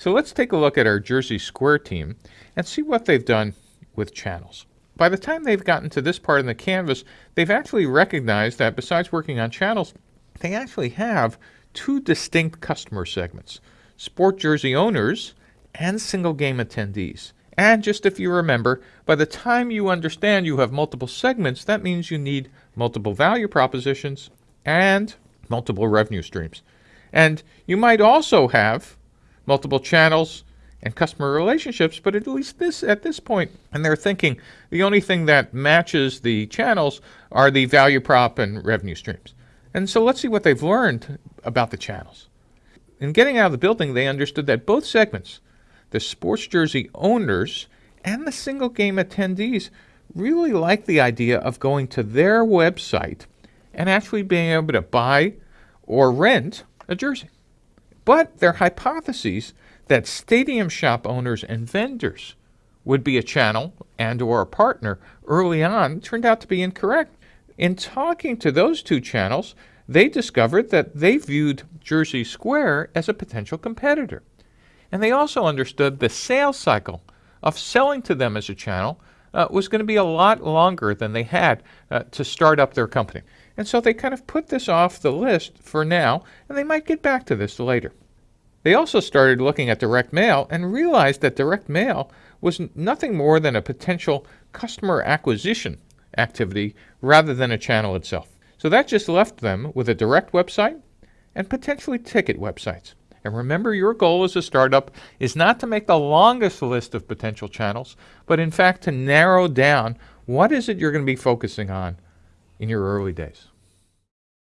So let's take a look at our Jersey Square team and see what they've done with channels. By the time they've gotten to this part in the canvas, they've actually recognized that besides working on channels, they actually have two distinct customer segments, sport jersey owners and single game attendees. And just if you remember, by the time you understand you have multiple segments, that means you need multiple value propositions and multiple revenue streams. And you might also have multiple channels and customer relationships, but at least this at this point, and they're thinking the only thing that matches the channels are the value prop and revenue streams. And so let's see what they've learned about the channels. In getting out of the building, they understood that both segments, the sports jersey owners and the single game attendees, really like the idea of going to their website and actually being able to buy or rent a jersey. But their hypotheses that stadium shop owners and vendors would be a channel and or a partner early on turned out to be incorrect. In talking to those two channels, they discovered that they viewed Jersey Square as a potential competitor. And they also understood the sales cycle of selling to them as a channel uh, was going to be a lot longer than they had uh, to start up their company. And so they kind of put this off the list for now, and they might get back to this later. They also started looking at direct mail and realized that direct mail was nothing more than a potential customer acquisition activity rather than a channel itself. So that just left them with a direct website and potentially ticket websites. And remember, your goal as a startup is not to make the longest list of potential channels, but in fact to narrow down what is it you're going to be focusing on in your early days.